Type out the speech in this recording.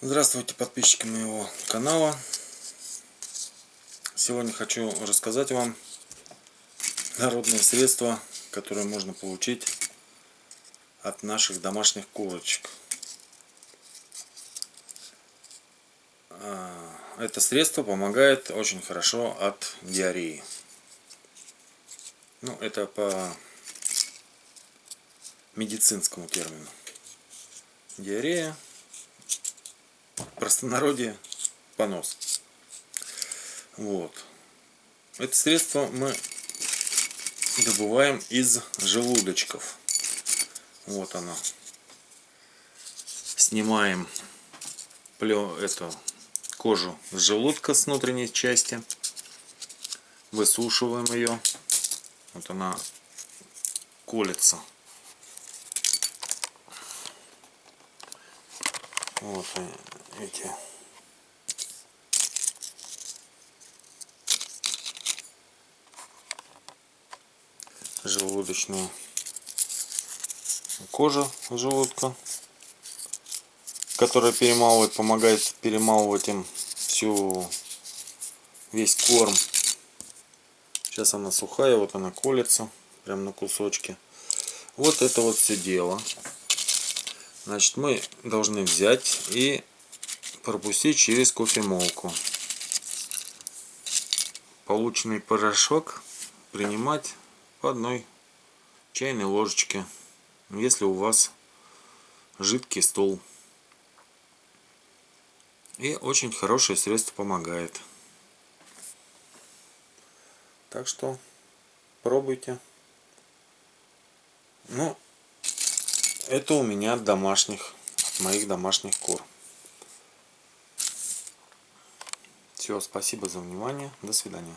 Здравствуйте, подписчики моего канала. Сегодня хочу рассказать вам народные средства, которые можно получить от наших домашних курочек. А, это средство помогает очень хорошо от диареи. Ну, это по медицинскому термину. Диарея простонародье понос. Вот. Это средство мы добываем из желудочков. Вот оно. Снимаем эту кожу с желудка с внутренней части. Высушиваем ее. Вот она колется. Вот эти желудочную кожа желудка, которая перемалывает, помогает перемалывать им всю весь корм. Сейчас она сухая, вот она колется, прям на кусочки. Вот это вот все дело. Значит, мы должны взять и пропустить через кофемолку. Полученный порошок принимать по одной чайной ложечке, если у вас жидкий стол. И очень хорошее средство помогает. Так что пробуйте. Ну, это у меня от домашних, от моих домашних кур. Все, спасибо за внимание. До свидания.